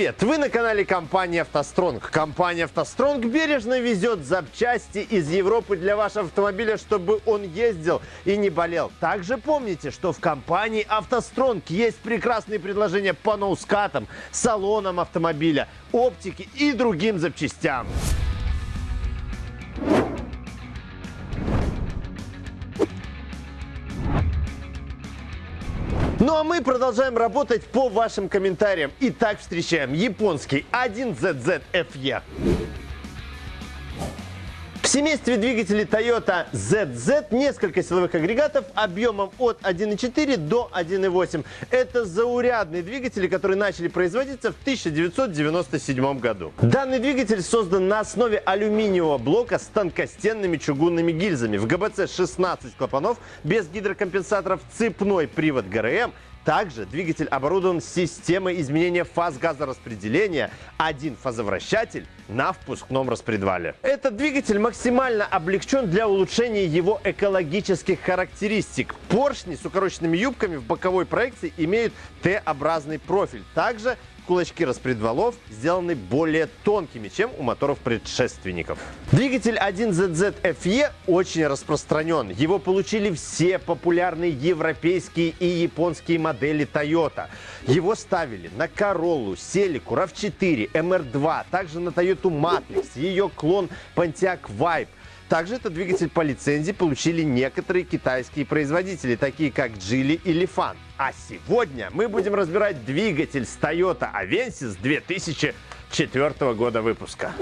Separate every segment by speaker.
Speaker 1: Привет! Вы на канале компании «АвтоСтронг». Компания «АвтоСтронг» бережно везет запчасти из Европы для вашего автомобиля, чтобы он ездил и не болел. Также помните, что в компании «АвтоСтронг» есть прекрасные предложения по ноускатам, салонам автомобиля, оптике и другим запчастям. Ну а мы продолжаем работать по вашим комментариям. Итак, встречаем японский 1ZZFE. Семействе двигателей Toyota ZZ несколько силовых агрегатов объемом от 1.4 до 1.8. Это заурядные двигатели, которые начали производиться в 1997 году. Данный двигатель создан на основе алюминиевого блока с тонкостенными чугунными гильзами. В ГБЦ 16 клапанов без гидрокомпенсаторов, цепной привод ГРМ также двигатель оборудован системой изменения фаз газораспределения, один фазовращатель на впускном распредвале. Этот двигатель максимально облегчен для улучшения его экологических характеристик. Поршни с укороченными юбками в боковой проекции имеют Т-образный профиль. Также кулачки распредвалов сделаны более тонкими, чем у моторов предшественников. Двигатель 1ZZFE очень распространен. Его получили все популярные европейские и японские модели Toyota. Его ставили на Corolla, Celica, RAV4, MR2, также на Toyota Matrix, ее клон Pontiac Vibe. Также этот двигатель по лицензии получили некоторые китайские производители, такие как Geely или Fan. А сегодня мы будем разбирать двигатель с Toyota Avensis 2004 года выпуска.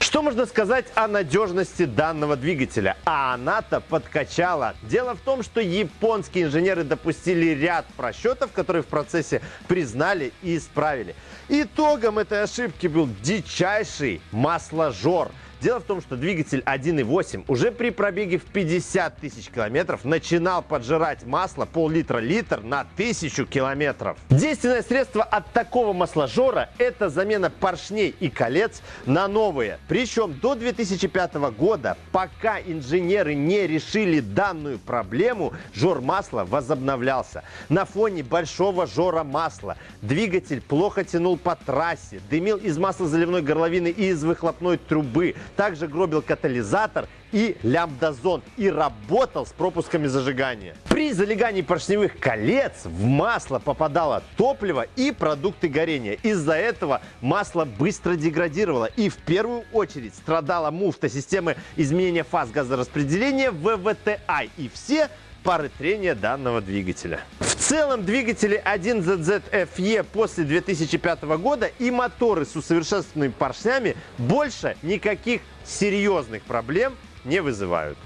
Speaker 1: Что можно сказать о надежности данного двигателя? А она-то подкачала. Дело в том, что японские инженеры допустили ряд просчетов, которые в процессе признали и исправили. Итогом этой ошибки был дичайший масложор – Дело в том, что двигатель 1.8 уже при пробеге в 50 тысяч километров начинал поджирать масло пол-литра-литр на тысячу километров. Действенное средство от такого масложора – это замена поршней и колец на новые. Причем до 2005 года, пока инженеры не решили данную проблему, жор масла возобновлялся. На фоне большого жора масла двигатель плохо тянул по трассе, дымил из маслозаливной горловины и из выхлопной трубы, также гробил катализатор и лямбдазон и работал с пропусками зажигания. При залегании поршневых колец в масло попадало топливо и продукты горения. Из-за этого масло быстро деградировало и в первую очередь страдала муфта системы изменения фаз газораспределения ВВТИ и все пары трения данного двигателя. В целом двигатели 1ZZFE после 2005 года и моторы с усовершенствованными поршнями больше никаких серьезных проблем не вызывают.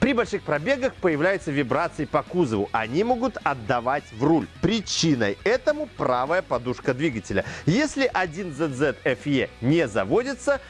Speaker 1: При больших пробегах появляются вибрации по кузову. Они могут отдавать в руль. Причиной этому правая подушка двигателя. Если 1ZZ FE не заводится,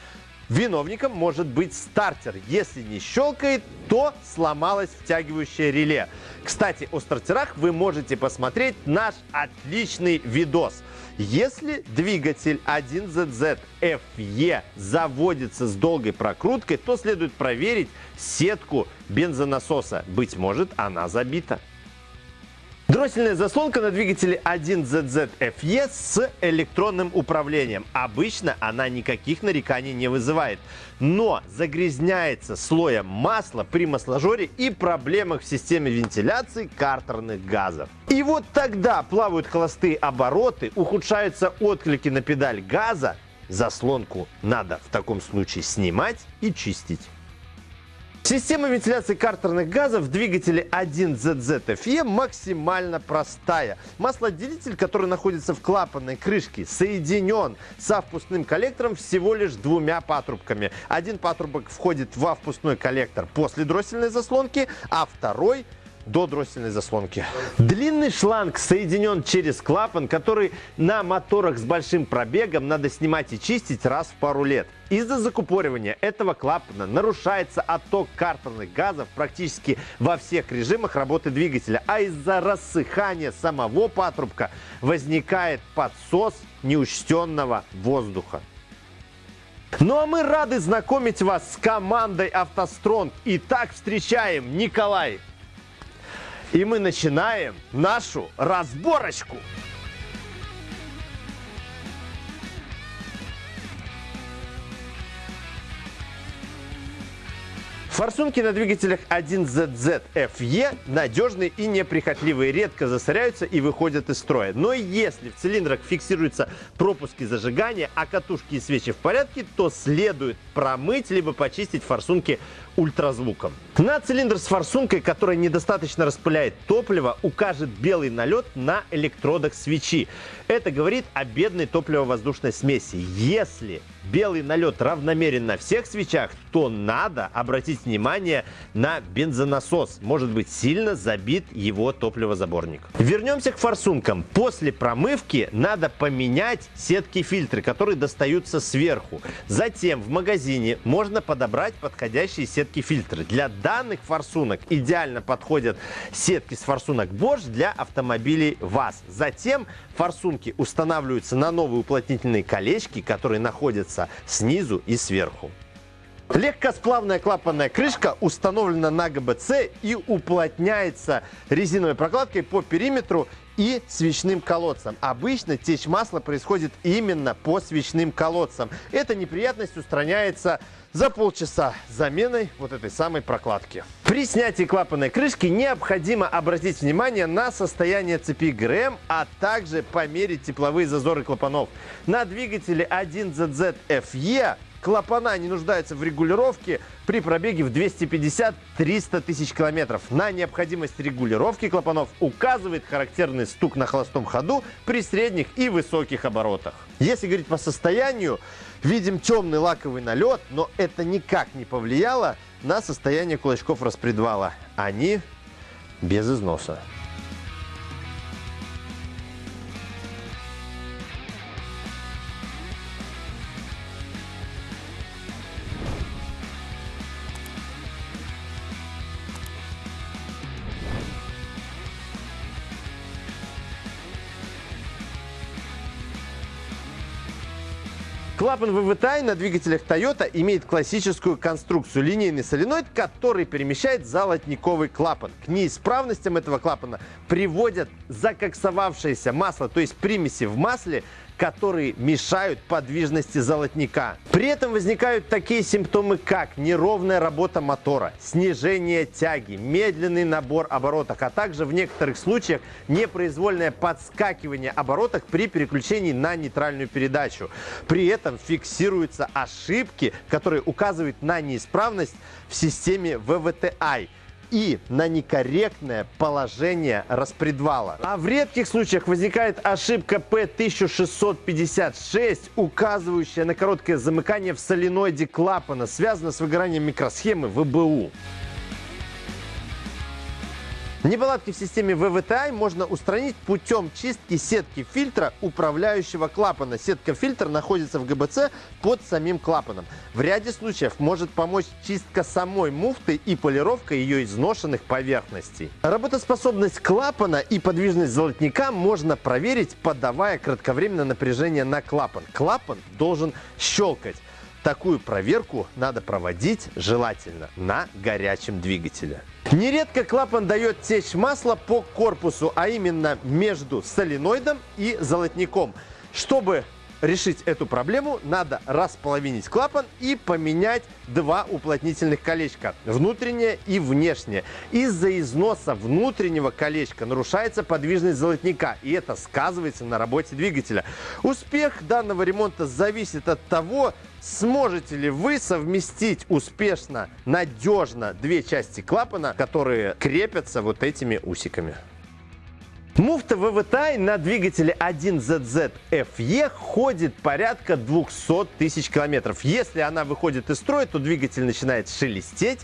Speaker 1: Виновником может быть стартер. Если не щелкает, то сломалось втягивающее реле. Кстати, о стартерах вы можете посмотреть наш отличный видос. Если двигатель 1ZZ FE заводится с долгой прокруткой, то следует проверить сетку бензонасоса. Быть может, она забита. Дроссельная заслонка на двигателе 1ZZFE с электронным управлением. Обычно она никаких нареканий не вызывает, но загрязняется слоем масла при масложоре и проблемах в системе вентиляции картерных газов. И вот тогда плавают холостые обороты, ухудшаются отклики на педаль газа, заслонку надо в таком случае снимать и чистить. Система вентиляции картерных газов в двигателе 1ZZFE максимально простая. Маслоотделитель, который находится в клапанной крышке, соединен со впускным коллектором всего лишь двумя патрубками. Один патрубок входит во впускной коллектор после дроссельной заслонки, а второй до дроссельной заслонки. Длинный шланг соединен через клапан, который на моторах с большим пробегом надо снимать и чистить раз в пару лет. Из-за закупоривания этого клапана нарушается отток картерных газов практически во всех режимах работы двигателя, а из-за рассыхания самого патрубка возникает подсос неучтенного воздуха. Ну а мы рады знакомить вас с командой «АвтоСтронг». Итак, встречаем Николай и мы начинаем нашу разборочку. Форсунки на двигателях 1ZZFE надежные и неприхотливые, редко засоряются и выходят из строя. Но если в цилиндрах фиксируются пропуски зажигания, а катушки и свечи в порядке, то следует промыть либо почистить форсунки ультразвуком. На цилиндр с форсункой, которая недостаточно распыляет топливо, укажет белый налет на электродах свечи. Это говорит о бедной топливо-воздушной смеси. Если белый налет равномерен на всех свечах, то надо обратить внимание на бензонасос. Может быть сильно забит его топливозаборник. Вернемся к форсункам. После промывки надо поменять сетки-фильтры, которые достаются сверху. Затем в магазине можно подобрать подходящие сетки-фильтры. Для данных форсунок идеально подходят сетки с форсунок Bosch для автомобилей ВАЗ. Затем форсунки устанавливаются на новые уплотнительные колечки, которые находятся снизу и сверху. Легкосплавная клапанная крышка установлена на ГБЦ и уплотняется резиновой прокладкой по периметру и свечным колодцам. Обычно течь масла происходит именно по свечным колодцам. Эта неприятность устраняется за полчаса заменой вот этой самой прокладки. При снятии клапанной крышки необходимо обратить внимание на состояние цепи ГРМ, а также померить тепловые зазоры клапанов. На двигателе 1ZZ-FE Клапана не нуждаются в регулировке при пробеге в 250-300 тысяч километров. На необходимость регулировки клапанов указывает характерный стук на холостом ходу при средних и высоких оборотах. Если говорить по состоянию, видим темный лаковый налет, но это никак не повлияло на состояние кулачков распредвала. Они без износа. Клапан ВВТI на двигателях Toyota имеет классическую конструкцию. Линейный соленоид, который перемещает золотниковый клапан. К неисправностям этого клапана приводят закоксовавшееся масло, то есть примеси в масле, которые мешают подвижности золотника. При этом возникают такие симптомы, как неровная работа мотора, снижение тяги, медленный набор оборотов, а также в некоторых случаях непроизвольное подскакивание оборотов при переключении на нейтральную передачу. При этом фиксируются ошибки, которые указывают на неисправность в системе VVTi и на некорректное положение распредвала. А в редких случаях возникает ошибка P1656, указывающая на короткое замыкание в соленоиде клапана, связано с выгоранием микросхемы ВБУ. Неполадки в системе VVTI можно устранить путем чистки сетки фильтра управляющего клапана. Сетка фильтра находится в ГБЦ под самим клапаном. В ряде случаев может помочь чистка самой муфты и полировка ее изношенных поверхностей. Работоспособность клапана и подвижность золотника можно проверить, подавая кратковременное напряжение на клапан. Клапан должен щелкать. Такую проверку надо проводить желательно на горячем двигателе. Нередко клапан дает течь масла по корпусу, а именно между соленоидом и золотником. Чтобы решить эту проблему, надо располовинить клапан и поменять два уплотнительных колечка, внутреннее и внешнее. Из-за износа внутреннего колечка нарушается подвижность золотника, и это сказывается на работе двигателя. Успех данного ремонта зависит от того, сможете ли вы совместить успешно, надежно две части клапана, которые крепятся вот этими усиками. Муфта ВВТ на двигателе 1ZZ FE ходит порядка 200 тысяч километров. Если она выходит из строя, то двигатель начинает шелестеть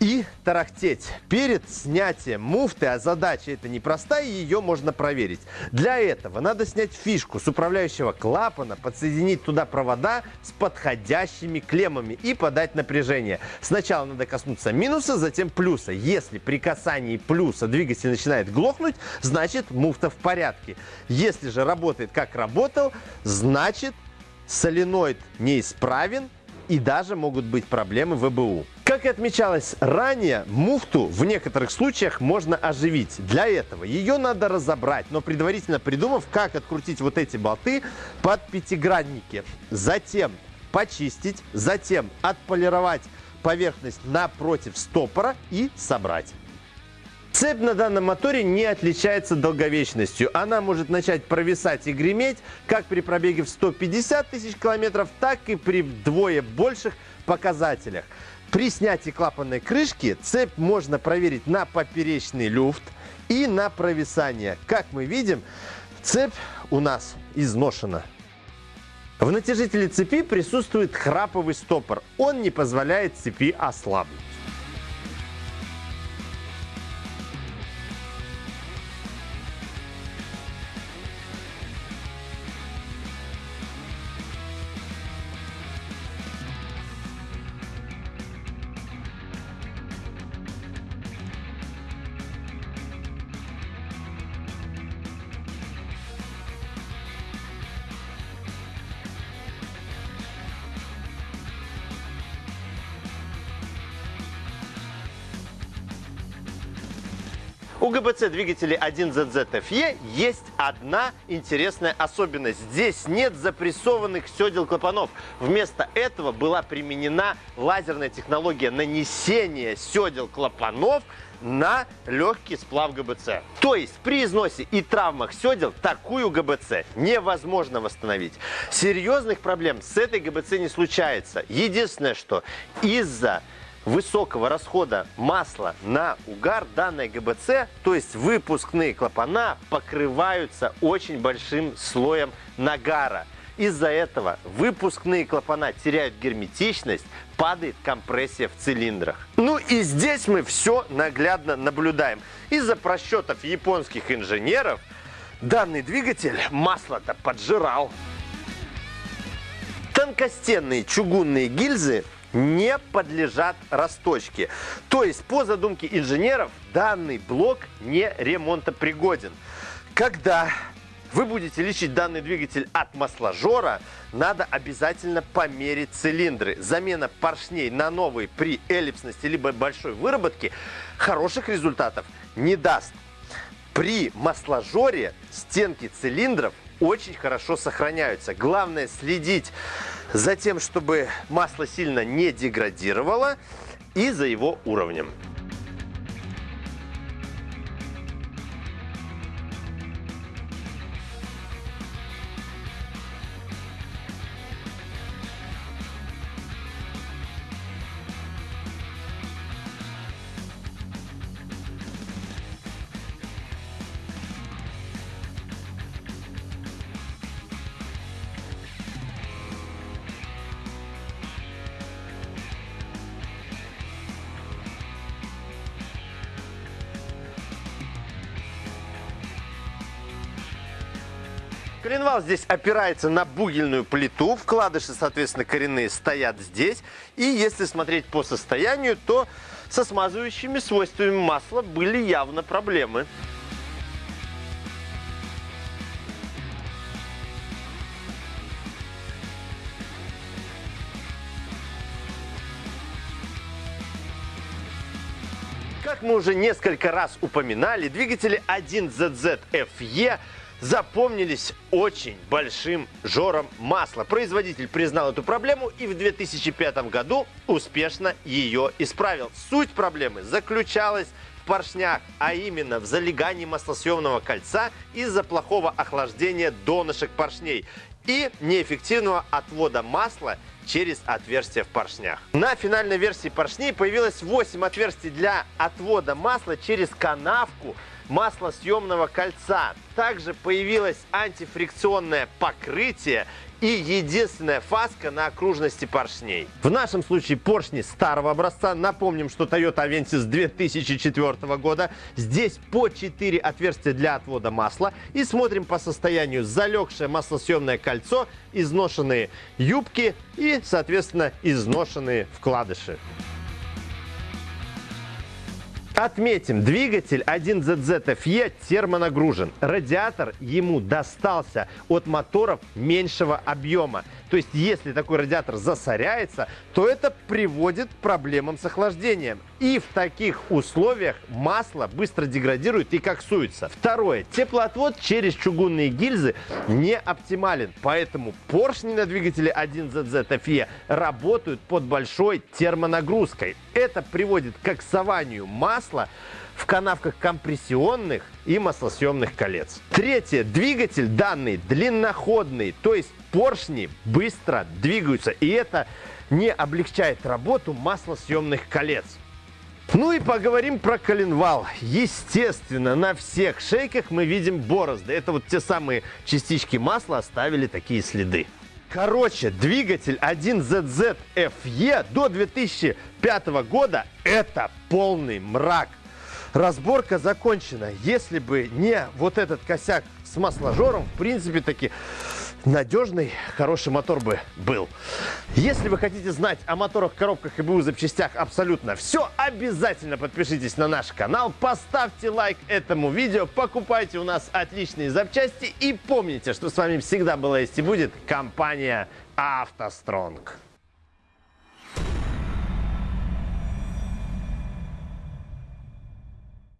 Speaker 1: и тарахтеть. Перед снятием муфты, а задача это непростая, ее можно проверить. Для этого надо снять фишку с управляющего клапана, подсоединить туда провода с подходящими клеммами и подать напряжение. Сначала надо коснуться минуса, затем плюса. Если при касании плюса двигатель начинает глохнуть, значит значит муфта в порядке. Если же работает как работал, значит соленоид неисправен и даже могут быть проблемы в ВБУ. Как и отмечалось ранее, муфту в некоторых случаях можно оживить. Для этого ее надо разобрать, но предварительно придумав, как открутить вот эти болты под пятигранники. Затем почистить, затем отполировать поверхность напротив стопора и собрать. Цепь на данном моторе не отличается долговечностью. Она может начать провисать и греметь как при пробеге в 150 тысяч километров, так и при вдвое больших показателях. При снятии клапанной крышки цепь можно проверить на поперечный люфт и на провисание. Как мы видим, цепь у нас изношена. В натяжителе цепи присутствует храповый стопор. Он не позволяет цепи ослабнуть. У ГБЦ двигателей 1ZZFE есть одна интересная особенность. Здесь нет запрессованных седел клапанов. Вместо этого была применена лазерная технология нанесения седел клапанов на легкий сплав ГБЦ. То есть при износе и травмах седел такую ГБЦ невозможно восстановить. Серьезных проблем с этой ГБЦ не случается. Единственное, что из-за высокого расхода масла на угар данная ГБЦ, то есть выпускные клапана, покрываются очень большим слоем нагара. Из-за этого выпускные клапана теряют герметичность, падает компрессия в цилиндрах. Ну и здесь мы все наглядно наблюдаем. Из-за просчетов японских инженеров данный двигатель масло-то поджирал. Тонкостенные чугунные гильзы не подлежат расточке. То есть, по задумке инженеров, данный блок не ремонтопригоден. Когда вы будете лечить данный двигатель от масложора, надо обязательно померить цилиндры. Замена поршней на новые при эллипсности либо большой выработке хороших результатов не даст. При масложоре стенки цилиндров очень хорошо сохраняются. Главное следить за тем, чтобы масло сильно не деградировало и за его уровнем. Коленвал здесь опирается на бугельную плиту, вкладыши, соответственно, коренные стоят здесь. И если смотреть по состоянию, то со смазывающими свойствами масла были явно проблемы. Как мы уже несколько раз упоминали, двигатели 1ZZFE запомнились очень большим жором масла. Производитель признал эту проблему и в 2005 году успешно ее исправил. Суть проблемы заключалась в поршнях, а именно в залегании маслосъемного кольца из-за плохого охлаждения донышек поршней и неэффективного отвода масла через отверстия в поршнях. На финальной версии поршней появилось 8 отверстий для отвода масла через канавку маслосъемного кольца. Также появилось антифрикционное покрытие и единственная фаска на окружности поршней. В нашем случае поршни старого образца. Напомним, что Toyota Avensis 2004 года. Здесь по 4 отверстия для отвода масла. И смотрим по состоянию залегшее маслосъемное кольцо, изношенные юбки и, соответственно, изношенные вкладыши. Отметим, двигатель 1ZZFE термонагружен. Радиатор ему достался от моторов меньшего объема. То есть, если такой радиатор засоряется, то это приводит к проблемам с охлаждением. И в таких условиях масло быстро деградирует и коксуется. Второе. Теплоотвод через чугунные гильзы не оптимален. Поэтому поршни на двигателе 1ZZ FE работают под большой термонагрузкой. Это приводит к коксованию масла канавках компрессионных и маслосъемных колец. Третье. Двигатель данный длинноходный, то есть поршни быстро двигаются. И это не облегчает работу маслосъемных колец. Ну и поговорим про коленвал. Естественно, на всех шейках мы видим борозды. Это вот те самые частички масла оставили такие следы. Короче, двигатель 1ZZ FE до 2005 года это полный мрак. Разборка закончена. Если бы не вот этот косяк с масложором, в принципе таки надежный, хороший мотор бы был. Если вы хотите знать о моторах, коробках и БУ запчастях абсолютно все, обязательно подпишитесь на наш канал, поставьте лайк этому видео, покупайте у нас отличные запчасти и помните, что с вами всегда была есть и будет компания «АвтоСтронг».